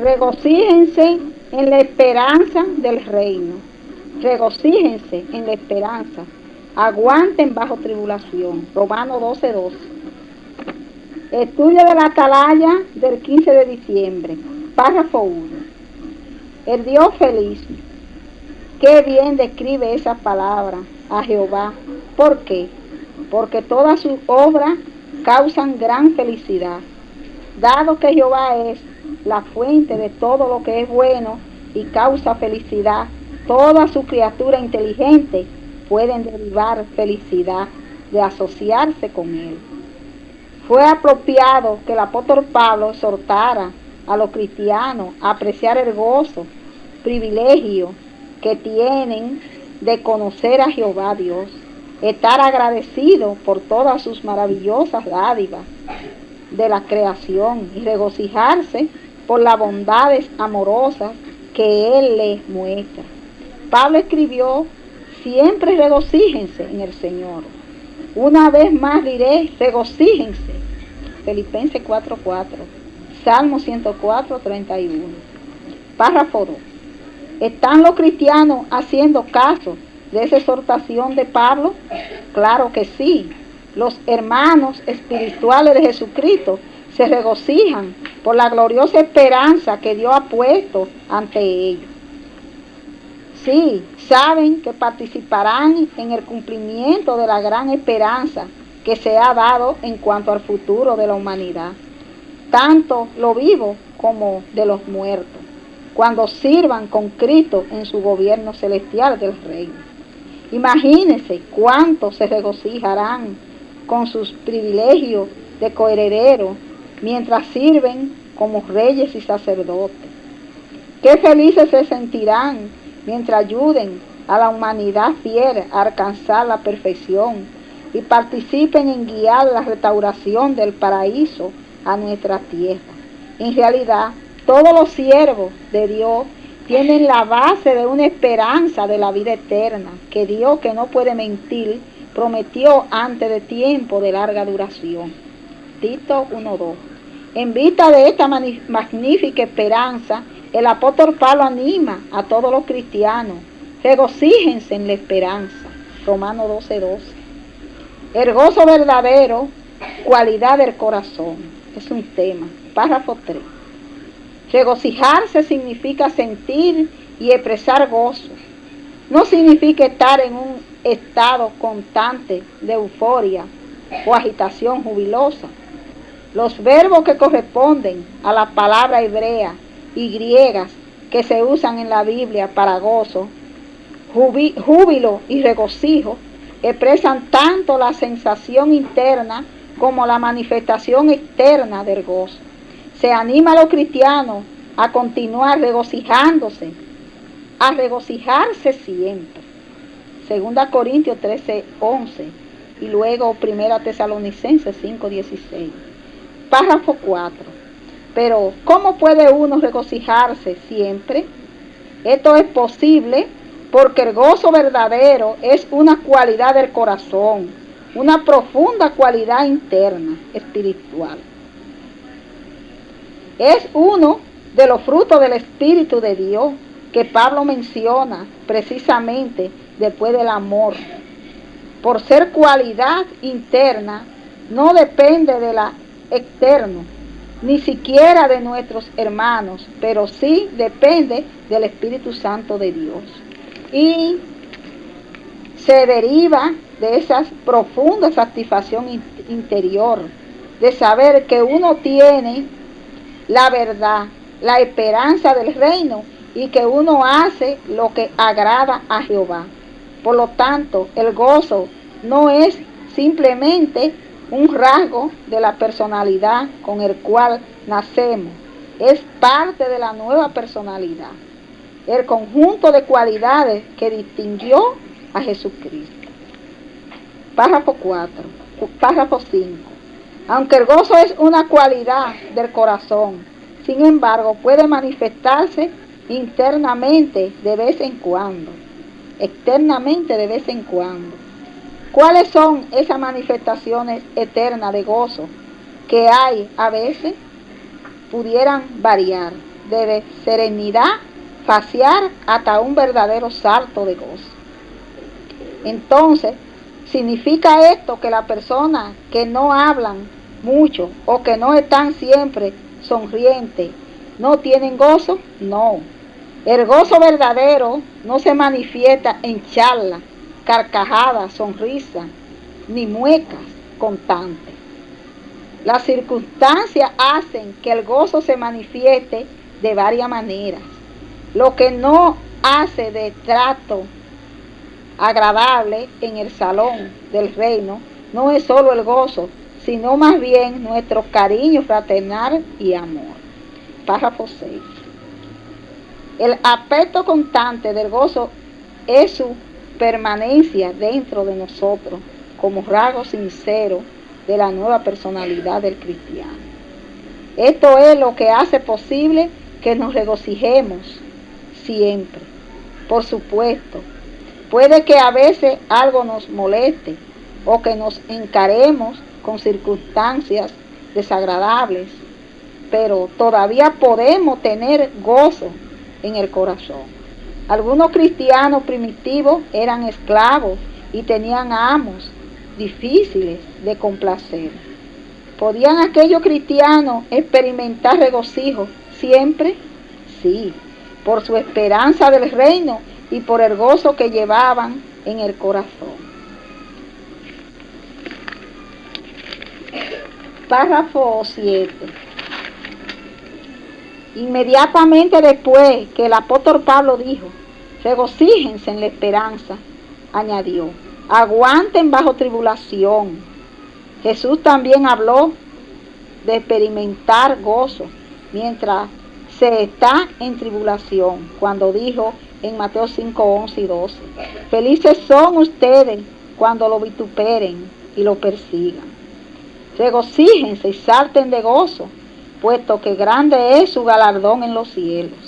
Regocíjense en la esperanza del reino. Regocíjense en la esperanza. Aguanten bajo tribulación. Romano 12, 12. Estudio de la atalaya del 15 de diciembre. Párrafo 1. El Dios feliz. Qué bien describe esa palabra a Jehová. ¿Por qué? Porque todas sus obras causan gran felicidad. Dado que Jehová es la fuente de todo lo que es bueno y causa felicidad, toda su criatura inteligente pueden derivar felicidad de asociarse con él. Fue apropiado que el apóstol Pablo exhortara a los cristianos a apreciar el gozo, privilegio que tienen de conocer a Jehová Dios, estar agradecido por todas sus maravillosas dádivas de la creación y regocijarse por las bondades amorosas que Él les muestra. Pablo escribió, siempre regocíjense en el Señor. Una vez más diré, regocíjense. Filipenses 4:4, Salmo 104, 31. Párrafo 2. ¿Están los cristianos haciendo caso de esa exhortación de Pablo? Claro que sí. Los hermanos espirituales de Jesucristo se regocijan por la gloriosa esperanza que Dios ha puesto ante ellos. Sí, saben que participarán en el cumplimiento de la gran esperanza que se ha dado en cuanto al futuro de la humanidad, tanto lo vivo como de los muertos cuando sirvan con Cristo en su gobierno celestial del reino. Imagínense cuántos se regocijarán con sus privilegios de coheredero mientras sirven como reyes y sacerdotes. Qué felices se sentirán mientras ayuden a la humanidad fiel a alcanzar la perfección y participen en guiar la restauración del paraíso a nuestra tierra. En realidad, todos los siervos de Dios tienen la base de una esperanza de la vida eterna, que Dios, que no puede mentir, prometió antes de tiempo de larga duración. Tito 1.2. En vista de esta magnífica esperanza, el apóstol Pablo anima a todos los cristianos, regocíjense en la esperanza. Romano 12.12. El gozo verdadero, cualidad del corazón. Es un tema. Párrafo 3. Regocijarse significa sentir y expresar gozo. No significa estar en un estado constante de euforia o agitación jubilosa. Los verbos que corresponden a la palabra hebrea y griegas que se usan en la Biblia para gozo, júbilo y regocijo, expresan tanto la sensación interna como la manifestación externa del gozo se anima a los cristianos a continuar regocijándose, a regocijarse siempre. Segunda Corintios 13, 11 y luego Primera Tesalonicenses 5, 16. Párrafo 4. Pero, ¿cómo puede uno regocijarse siempre? Esto es posible porque el gozo verdadero es una cualidad del corazón, una profunda cualidad interna, espiritual. Es uno de los frutos del Espíritu de Dios que Pablo menciona precisamente después del amor. Por ser cualidad interna, no depende de la externo, ni siquiera de nuestros hermanos, pero sí depende del Espíritu Santo de Dios. Y se deriva de esa profunda satisfacción interior, de saber que uno tiene la verdad, la esperanza del reino y que uno hace lo que agrada a Jehová. Por lo tanto, el gozo no es simplemente un rasgo de la personalidad con el cual nacemos, es parte de la nueva personalidad, el conjunto de cualidades que distinguió a Jesucristo. Párrafo 4, párrafo 5. Aunque el gozo es una cualidad del corazón, sin embargo puede manifestarse internamente de vez en cuando, externamente de vez en cuando. ¿Cuáles son esas manifestaciones eternas de gozo que hay a veces? Pudieran variar. de serenidad facial hasta un verdadero salto de gozo. Entonces, ¿significa esto que las personas que no hablan mucho o que no están siempre sonrientes no tienen gozo? No. El gozo verdadero no se manifiesta en charla, carcajadas, sonrisas, ni muecas constantes. Las circunstancias hacen que el gozo se manifieste de varias maneras. Lo que no hace de trato agradable en el salón del reino no es solo el gozo, sino más bien nuestro cariño fraternal y amor. Párrafo 6. El aspecto constante del gozo es su permanencia dentro de nosotros como rasgo sincero de la nueva personalidad del cristiano. Esto es lo que hace posible que nos regocijemos siempre. Por supuesto, puede que a veces algo nos moleste o que nos encaremos con circunstancias desagradables, pero todavía podemos tener gozo en el corazón. Algunos cristianos primitivos eran esclavos y tenían amos difíciles de complacer. ¿Podían aquellos cristianos experimentar regocijo siempre? Sí, por su esperanza del reino y por el gozo que llevaban en el corazón. Párrafo 7. Inmediatamente después que el apóstol Pablo dijo, regocíjense en la esperanza, añadió, aguanten bajo tribulación. Jesús también habló de experimentar gozo mientras se está en tribulación, cuando dijo en Mateo 5, 11 y 12, felices son ustedes cuando lo vituperen y lo persigan. Regocíjense y salten de gozo, puesto que grande es su galardón en los cielos.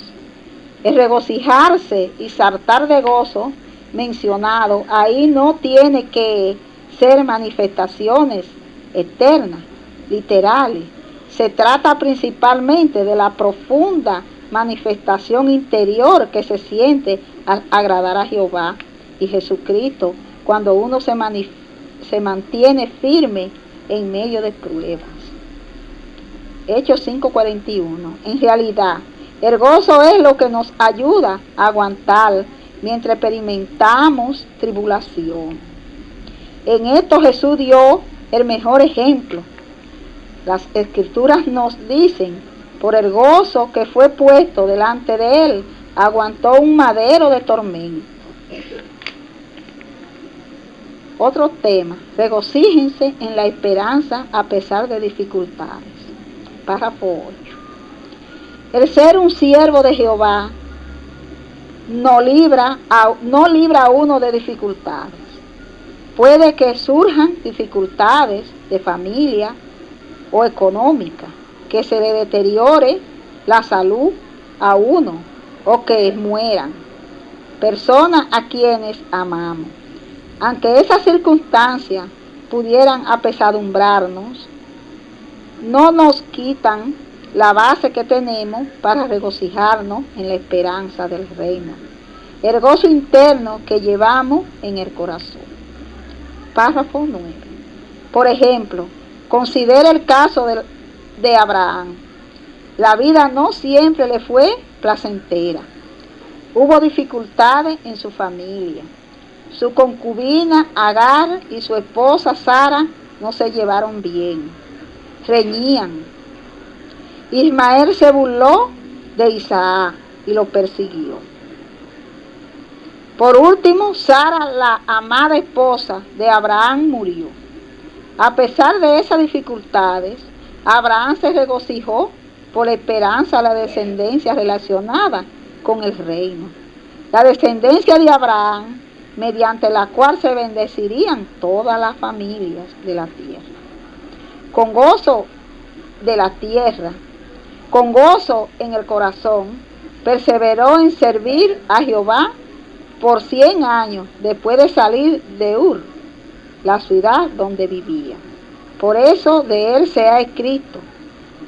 El regocijarse y saltar de gozo mencionado, ahí no tiene que ser manifestaciones eternas, literales. Se trata principalmente de la profunda manifestación interior que se siente al agradar a Jehová y Jesucristo cuando uno se, se mantiene firme en medio de pruebas. Hechos 5:41. En realidad, el gozo es lo que nos ayuda a aguantar mientras experimentamos tribulación. En esto Jesús dio el mejor ejemplo. Las escrituras nos dicen, por el gozo que fue puesto delante de él, aguantó un madero de tormento. Otro tema, regocíjense en la esperanza a pesar de dificultades. Párrafo 8. El ser un siervo de Jehová no libra, a, no libra a uno de dificultades. Puede que surjan dificultades de familia o económica, que se le deteriore la salud a uno o que mueran personas a quienes amamos. Aunque esas circunstancias pudieran apesadumbrarnos, no nos quitan la base que tenemos para regocijarnos en la esperanza del reino, el gozo interno que llevamos en el corazón. Párrafo 9. Por ejemplo, considera el caso de, de Abraham. La vida no siempre le fue placentera. Hubo dificultades en su familia. Su concubina Agar y su esposa Sara no se llevaron bien. Reñían, Ismael se burló de Isaac y lo persiguió. Por último, Sara, la amada esposa de Abraham, murió. A pesar de esas dificultades, Abraham se regocijó por la esperanza de la descendencia relacionada con el reino. La descendencia de Abraham, mediante la cual se bendecirían todas las familias de la tierra. Con gozo de la tierra, con gozo en el corazón, perseveró en servir a Jehová por cien años después de salir de Ur, la ciudad donde vivía. Por eso de él se ha escrito,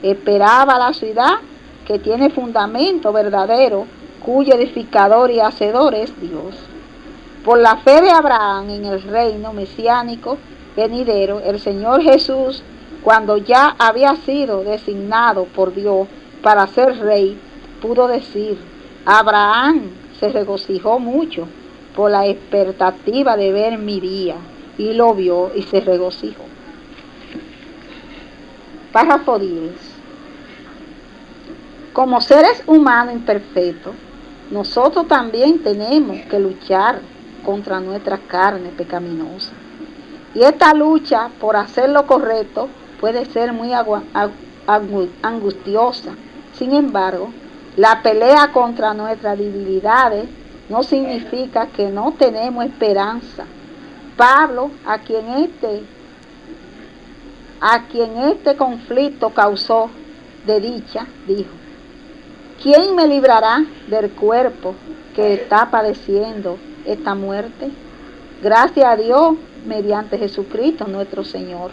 esperaba la ciudad que tiene fundamento verdadero, cuyo edificador y hacedor es Dios. Por la fe de Abraham en el reino mesiánico venidero, el Señor Jesús, cuando ya había sido designado por Dios para ser rey, pudo decir, Abraham se regocijó mucho por la expectativa de ver mi día, y lo vio y se regocijó. Párrafo 10. Como seres humanos imperfectos, nosotros también tenemos que luchar contra nuestra carne pecaminosa. Y esta lucha por hacer lo correcto puede ser muy angustiosa. Sin embargo, la pelea contra nuestras debilidades no significa que no tenemos esperanza. Pablo, a quien este, a quien este conflicto causó de dicha, dijo, ¿quién me librará del cuerpo que está padeciendo esta muerte? Gracias a Dios mediante Jesucristo nuestro Señor.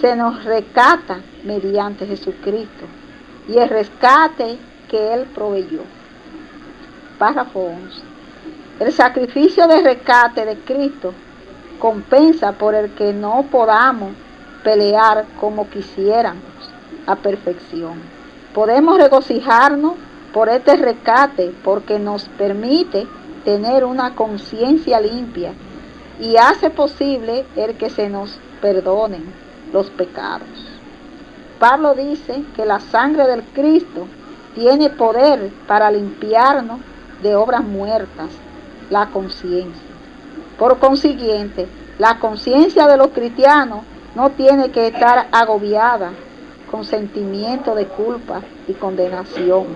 Se nos rescata mediante Jesucristo y el rescate que Él proveyó. Párrafo 11. El sacrificio de rescate de Cristo compensa por el que no podamos pelear como quisiéramos a perfección. Podemos regocijarnos por este rescate porque nos permite tener una conciencia limpia y hace posible el que se nos perdonen los pecados. Pablo dice que la sangre del Cristo tiene poder para limpiarnos de obras muertas, la conciencia. Por consiguiente, la conciencia de los cristianos no tiene que estar agobiada con sentimiento de culpa y condenación.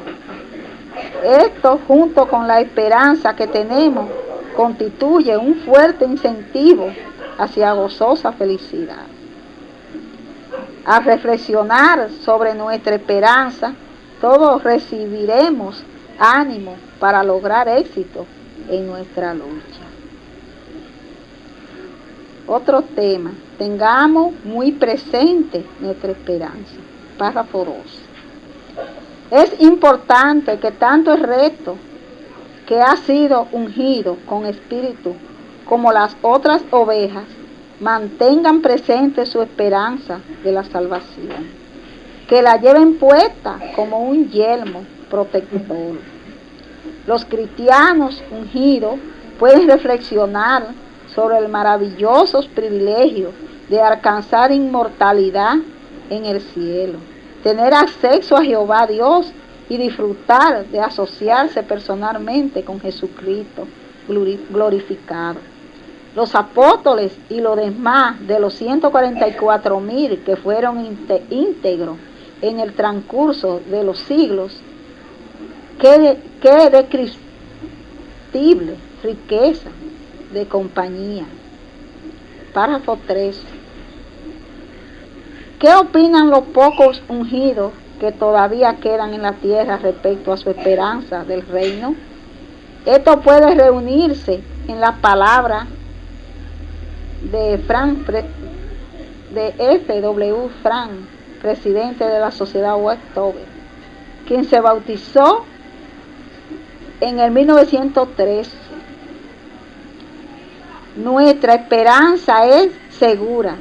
Esto junto con la esperanza que tenemos constituye un fuerte incentivo hacia gozosa felicidad. Al reflexionar sobre nuestra esperanza, todos recibiremos ánimo para lograr éxito en nuestra lucha. Otro tema, tengamos muy presente nuestra esperanza. Párrafo 2. Es importante que tanto el reto que ha sido ungido con espíritu, como las otras ovejas, mantengan presente su esperanza de la salvación, que la lleven puesta como un yelmo protector. Los cristianos ungidos pueden reflexionar sobre el maravilloso privilegio de alcanzar inmortalidad en el cielo, tener acceso a Jehová Dios y disfrutar de asociarse personalmente con Jesucristo glorificado. Los apóstoles y los demás de los 144 mil que fueron íntegros en el transcurso de los siglos, qué, qué descriptible riqueza de compañía. Párrafo 3. ¿Qué opinan los pocos ungidos que todavía quedan en la tierra respecto a su esperanza del reino. Esto puede reunirse en la palabra de Frank, de F.W. Frank, presidente de la Sociedad Westover, quien se bautizó en el 1903. Nuestra esperanza es segura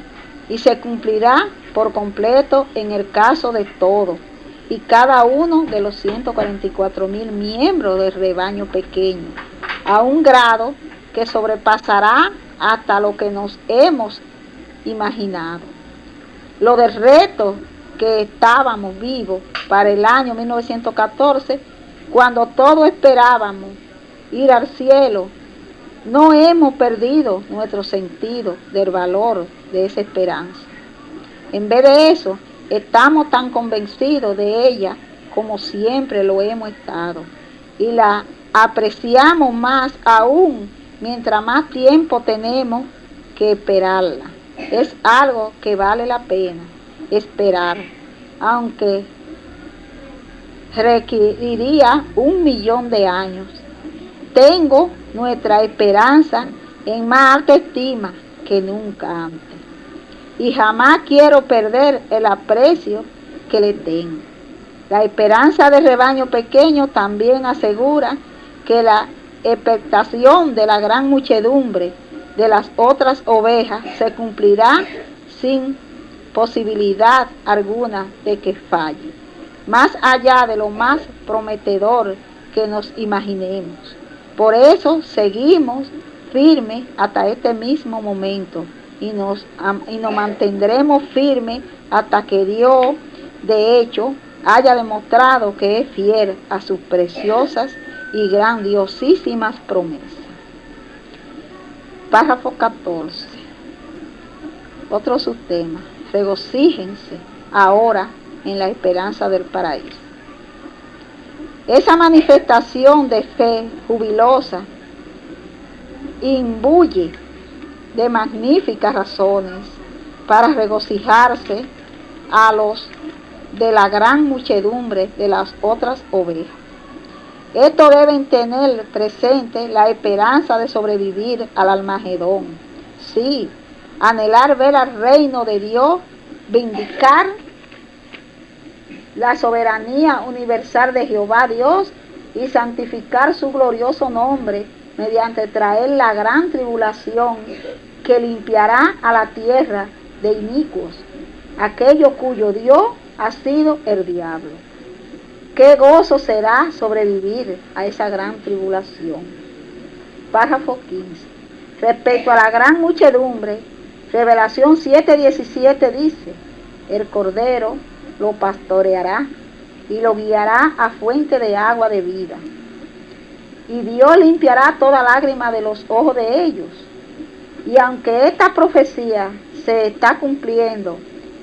y se cumplirá por completo en el caso de todos y cada uno de los 144 mil miembros del rebaño pequeño, a un grado que sobrepasará hasta lo que nos hemos imaginado. Lo del reto que estábamos vivos para el año 1914, cuando todos esperábamos ir al cielo, no hemos perdido nuestro sentido del valor de esa esperanza. En vez de eso, estamos tan convencidos de ella como siempre lo hemos estado. Y la apreciamos más aún mientras más tiempo tenemos que esperarla. Es algo que vale la pena esperar, aunque requeriría un millón de años. Tengo nuestra esperanza en más alta estima que nunca antes y jamás quiero perder el aprecio que le tengo. La esperanza del rebaño pequeño también asegura que la expectación de la gran muchedumbre de las otras ovejas se cumplirá sin posibilidad alguna de que falle, más allá de lo más prometedor que nos imaginemos. Por eso seguimos firmes hasta este mismo momento y nos, y nos mantendremos firmes hasta que Dios, de hecho, haya demostrado que es fiel a sus preciosas y grandiosísimas promesas. Párrafo 14. Otro subtema. Regocíjense ahora en la esperanza del paraíso. Esa manifestación de fe jubilosa imbuye de magníficas razones para regocijarse a los de la gran muchedumbre de las otras ovejas. Esto deben tener presente la esperanza de sobrevivir al Almagedón. Sí, anhelar ver al reino de Dios, vindicar la soberanía universal de Jehová Dios y santificar su glorioso nombre mediante traer la gran tribulación que limpiará a la tierra de inicuos, aquello cuyo Dios ha sido el diablo. Qué gozo será sobrevivir a esa gran tribulación. Párrafo 15. Respecto a la gran muchedumbre, Revelación 7:17 dice, el Cordero lo pastoreará y lo guiará a fuente de agua de vida. Y Dios limpiará toda lágrima de los ojos de ellos. Y aunque esta profecía se está cumpliendo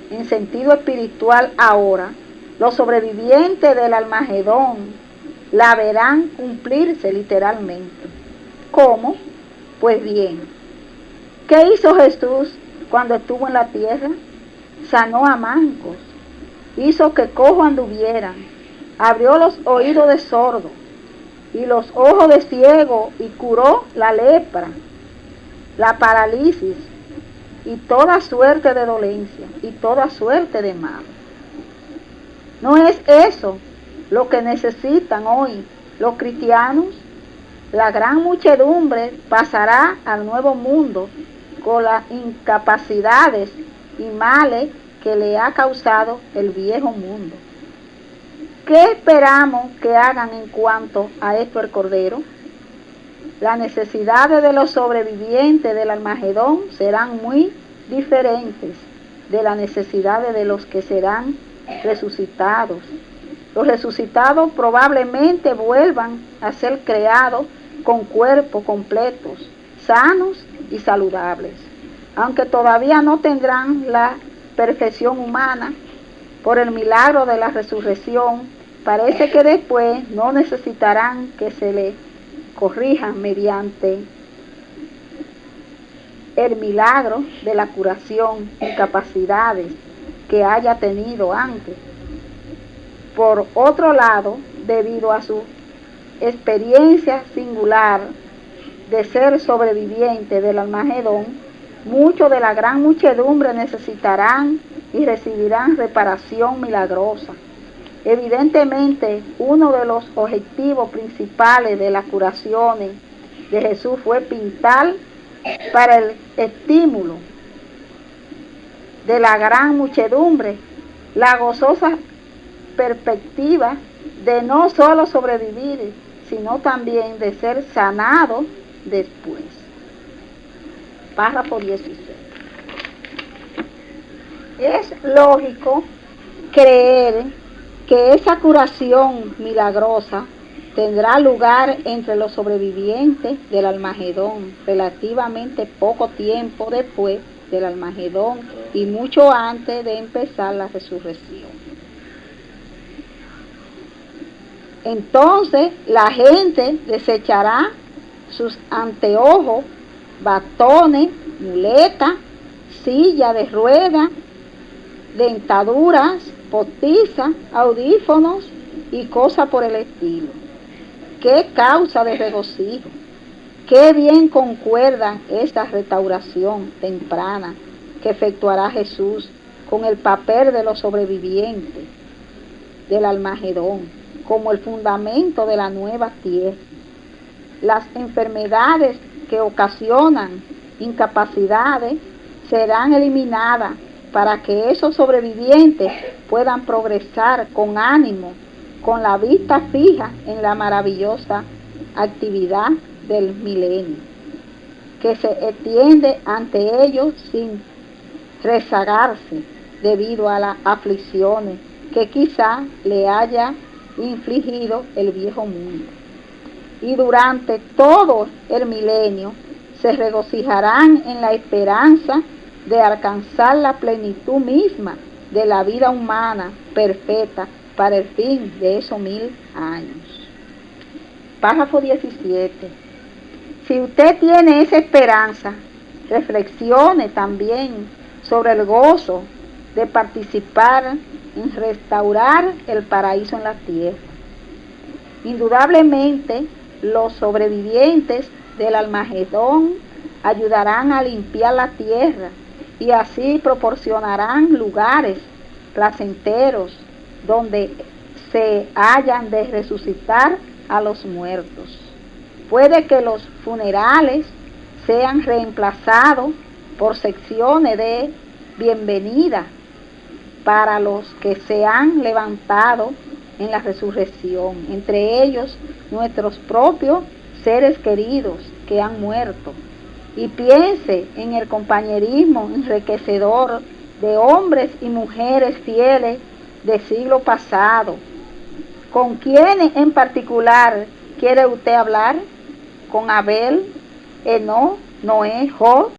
en sentido espiritual ahora, los sobrevivientes del Almagedón la verán cumplirse literalmente. ¿Cómo? Pues bien, ¿qué hizo Jesús cuando estuvo en la tierra? Sanó a mancos, hizo que cojo anduvieran, abrió los oídos de sordo y los ojos de ciego y curó la lepra, la parálisis y toda suerte de dolencia y toda suerte de mal. No es eso lo que necesitan hoy los cristianos. La gran muchedumbre pasará al nuevo mundo con las incapacidades y males que le ha causado el viejo mundo. ¿Qué esperamos que hagan en cuanto a esto el Cordero? Las necesidades de los sobrevivientes del Almagedón serán muy diferentes de las necesidades de los que serán resucitados. Los resucitados probablemente vuelvan a ser creados con cuerpos completos, sanos y saludables, aunque todavía no tendrán la perfección humana por el milagro de la resurrección, parece que después no necesitarán que se le corrijan mediante el milagro de la curación y capacidades que haya tenido antes. Por otro lado, debido a su experiencia singular de ser sobreviviente del Almagedón, muchos de la gran muchedumbre necesitarán y recibirán reparación milagrosa. Evidentemente, uno de los objetivos principales de las curaciones de Jesús fue pintar para el estímulo de la gran muchedumbre la gozosa perspectiva de no solo sobrevivir, sino también de ser sanado después. Párrafo 16. Es lógico creer que esa curación milagrosa tendrá lugar entre los sobrevivientes del Almagedón relativamente poco tiempo después del Almagedón y mucho antes de empezar la resurrección. Entonces la gente desechará sus anteojos, batones, muletas, silla de ruedas, dentaduras, postizas, audífonos y cosas por el estilo. Qué causa de regocijo. Qué bien concuerda esta restauración temprana que efectuará Jesús con el papel de los sobrevivientes. del Almagedón como el fundamento de la nueva tierra. Las enfermedades que ocasionan incapacidades serán eliminadas para que esos sobrevivientes puedan progresar con ánimo, con la vista fija en la maravillosa actividad del milenio, que se extiende ante ellos sin rezagarse debido a las aflicciones que quizá le haya infligido el viejo mundo. Y durante todo el milenio se regocijarán en la esperanza de alcanzar la plenitud misma de la vida humana perfecta para el fin de esos mil años. Párrafo 17. Si usted tiene esa esperanza, reflexione también sobre el gozo de participar en restaurar el paraíso en la tierra. Indudablemente, los sobrevivientes del Almagedón ayudarán a limpiar la tierra y así proporcionarán lugares placenteros donde se hayan de resucitar a los muertos. Puede que los funerales sean reemplazados por secciones de bienvenida para los que se han levantado en la resurrección, entre ellos nuestros propios seres queridos que han muerto. Y piense en el compañerismo enriquecedor de hombres y mujeres fieles de siglo pasado. ¿Con quiénes en particular quiere usted hablar? ¿Con Abel, Eno, Noé, Job?